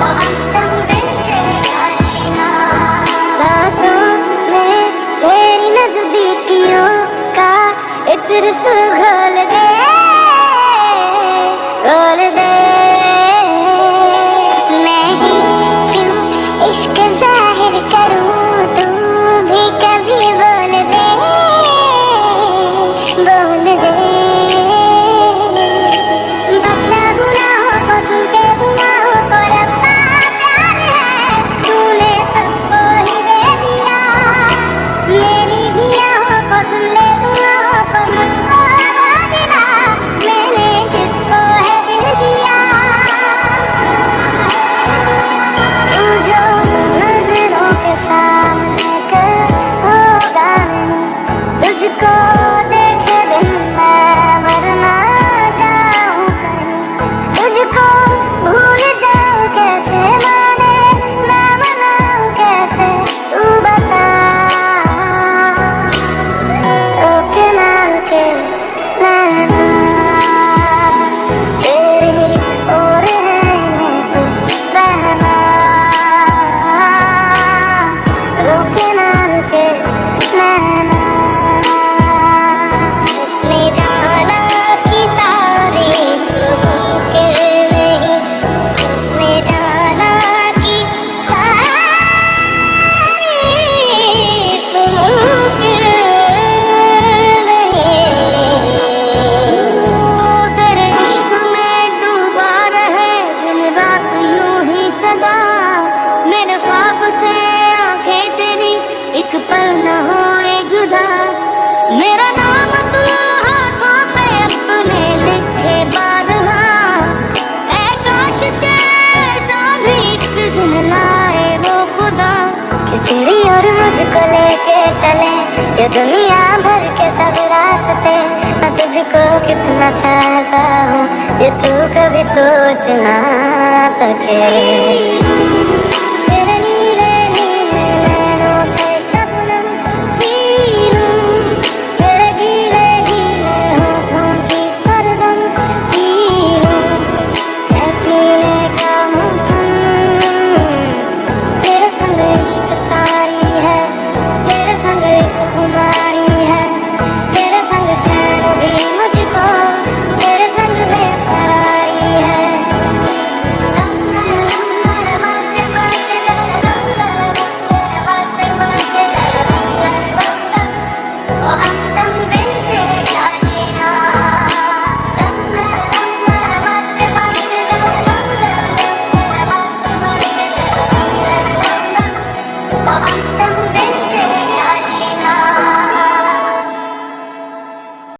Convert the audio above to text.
bao anh tâm एक पल न जुदा। मेरा नाम तू हाथों पे अपने लिखे काश दिन लाए वो खुदा। कि तेरी और मुझको लेके चले, ये दुनिया भर के सब रास्ते। मैं तुझको कितना चाहता हूँ, ये तू कभी सोच ना सके।